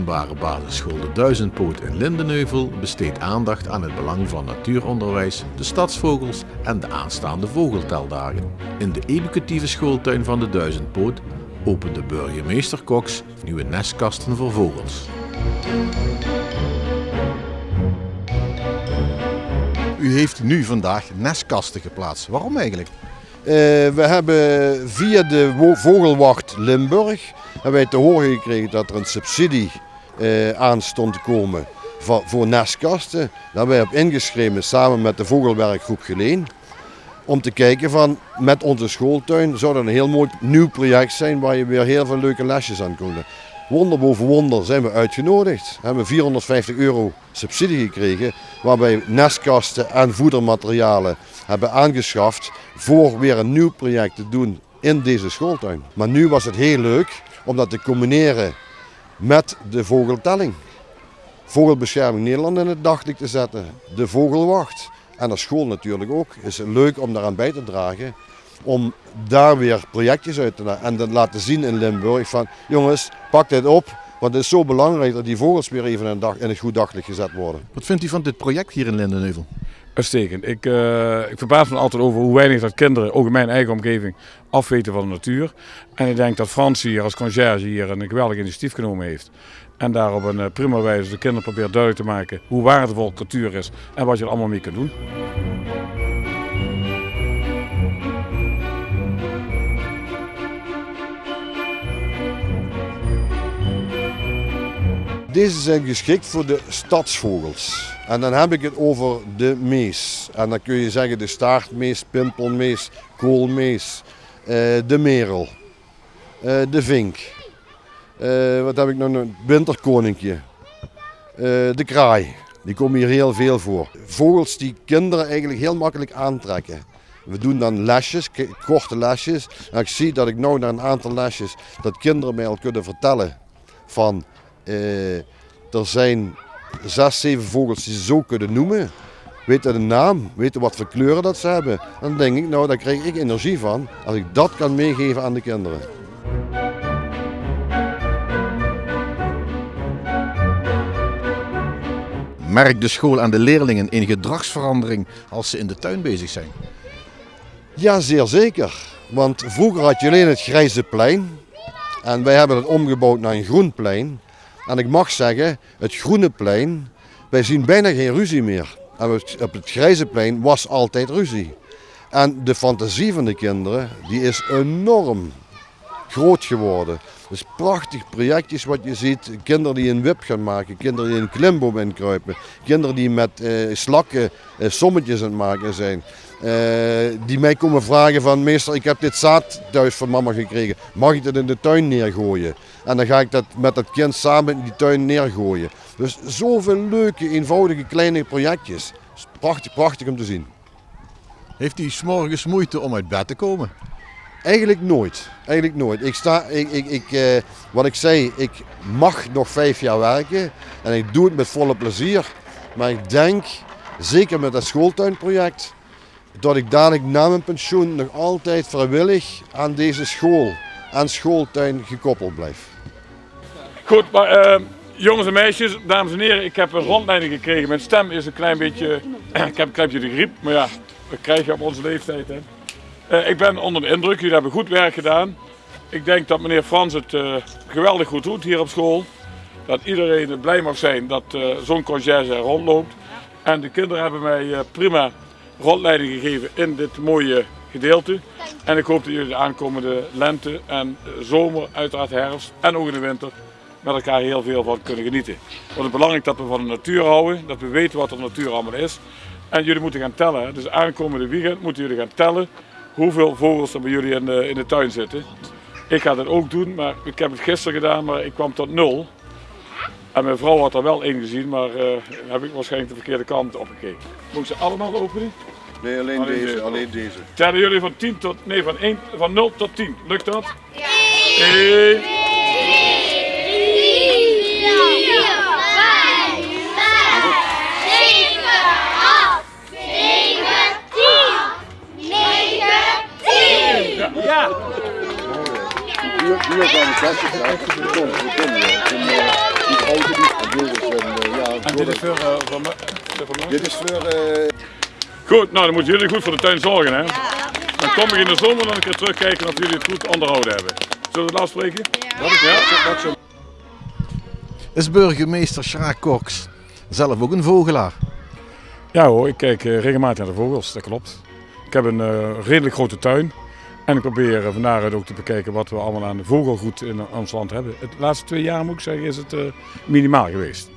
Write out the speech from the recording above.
openbare basisschool De Duizendpoot in Lindenheuvel besteedt aandacht aan het belang van natuuronderwijs, de stadsvogels en de aanstaande vogelteldagen. In de educatieve schooltuin van De Duizendpoot opende burgemeester Cox nieuwe nestkasten voor vogels. U heeft nu vandaag nestkasten geplaatst. Waarom eigenlijk? Uh, we hebben via de Vogelwacht Limburg hebben wij te horen gekregen dat er een subsidie aan stond te komen voor, nestkasten. Hebben wij op ingeschreven samen met de Vogelwerkgroep Geleen. Om te kijken van met onze schooltuin zou dat een heel mooi nieuw project zijn waar je weer heel veel leuke lesjes aan kunt. Wonder boven wonder zijn we uitgenodigd. We hebben 450 euro subsidie gekregen waarbij nestkasten en voedermaterialen hebben aangeschaft voor weer een nieuw project te doen in deze schooltuin. Maar nu was het heel leuk om dat te combineren met de vogeltelling. Vogelbescherming Nederland in het daglicht te zetten, de vogelwacht en de school natuurlijk ook. Het is leuk om daaraan bij te dragen om daar weer projectjes uit te en te laten zien in Limburg van jongens, pak dit op. Want het is zo belangrijk dat die vogels weer even in, dag, in het goed daglicht gezet worden. Wat vindt u van dit project hier in Lindenheuvel? Uitstekend. Ik, uh, ik verbaas me altijd over hoe weinig dat kinderen, ook in mijn eigen omgeving, afweten van de natuur. En ik denk dat Frans hier als conciërge hier een geweldig initiatief genomen heeft. En daar op een eh, prima wijze de kinderen probeert duidelijk te maken hoe waardevol natuur is en wat je er allemaal mee kunt doen. Deze zijn geschikt voor de stadsvogels. En dan heb ik het over de mees. En dan kun je zeggen de staartmees, pimpelmees, koolmees, eh, de merel, eh, de vink. Eh, wat heb ik nog? Een winterkoninkje. de kraai. Die komen hier heel veel voor. Vogels die kinderen eigenlijk heel makkelijk aantrekken. We doen dan lesjes, korte lesjes. En ik zie dat ik nu na een aantal lesjes dat kinderen mij al kunnen vertellen van er zijn zes, zeven vogels die ze zo kunnen noemen. Weten de naam, weten wat voor kleuren dat ze hebben. Dan denk ik, nou daar krijg ik energie van als ik dat kan meegeven aan de kinderen. Merkt de school aan de leerlingen een gedragsverandering als ze in de tuin bezig zijn? Ja, zeer zeker. Want vroeger had je alleen het grijze plein. En wij hebben het omgebouwd naar een groen plein. En ik mag zeggen, het groene plein, wij zien bijna geen ruzie meer. En op het grijze plein was altijd ruzie. En de fantasie van de kinderen, die is enorm groot geworden. Dus prachtig projectjes wat je ziet. Kinderen die een wip gaan maken, kinderen die een klimboom inkruipen. Kinderen die met eh, slakken eh, sommetjes aan het maken zijn. Eh, die mij komen vragen van meester ik heb dit zaad thuis van mama gekregen. Mag ik dat in de tuin neergooien? En dan ga ik dat met dat kind samen in die tuin neergooien. Dus zoveel leuke, eenvoudige, kleine projectjes. Prachtig, prachtig om te zien. Heeft u s'morgens moeite om uit bed te komen? Eigenlijk nooit. Eigenlijk nooit. Ik sta, ik, ik, ik, eh, wat ik zei, ik mag nog vijf jaar werken en ik doe het met volle plezier. Maar ik denk, zeker met dat schooltuinproject, dat ik dadelijk na mijn pensioen nog altijd vrijwillig aan deze school, aan schooltuin gekoppeld blijf. Goed, maar uh, jongens en meisjes, dames en heren, ik heb een rondleiding gekregen. Mijn stem is een klein beetje, ik heb een klein beetje de griep, maar ja, dat krijg je op onze leeftijd. Hè. Uh, ik ben onder de indruk, jullie hebben goed werk gedaan. Ik denk dat meneer Frans het uh, geweldig goed doet hier op school. Dat iedereen blij mag zijn dat uh, zo'n conciërge er rondloopt. En de kinderen hebben mij prima rondleiding gegeven in dit mooie gedeelte. En ik hoop dat jullie de aankomende lente en zomer, uiteraard herfst en ook in de winter met elkaar heel veel van kunnen genieten. Want het is belangrijk dat we van de natuur houden, dat we weten wat de natuur allemaal is. En jullie moeten gaan tellen. Dus aankomende weekend moeten jullie gaan tellen hoeveel vogels er bij jullie in de, in de tuin zitten. Ik ga dat ook doen, maar ik heb het gisteren gedaan, maar ik kwam tot nul. En mijn vrouw had er wel één gezien, maar uh, heb ik waarschijnlijk de verkeerde kant opgekeken. Moet ik ze allemaal openen? Nee, alleen, alleen deze, alleen deze. Tellen jullie van 10 tot, nee, van, 1, van 0 tot 10. Lukt dat? Ja. 1, 2, Ja. Hier, hier gaan we klassen. Kom, kom, kom. die grote niet. En dit is een, eh, ja, En dit is voor, uh, voor, me, voor me? Dit is voor... eh, Goed, nou dan moeten jullie goed voor de tuin zorgen hè. Dan kom ik in de zomer nog een keer terugkijken of jullie het goed onderhouden hebben. Zullen we het afspreken? dat is Ja. dat. Is burgemeester Sjaak Cox zelf ook een vogelaar? Ja hoor, ik kijk eh, regelmatig naar de vogels, dat klopt. Ik heb een eh, redelijk grote tuin. En ik probeer uh, vandaar ook te bekijken wat we allemaal aan vogelgoed in ons land hebben. Het laatste twee jaar moet ik zeggen is het uh, minimaal geweest.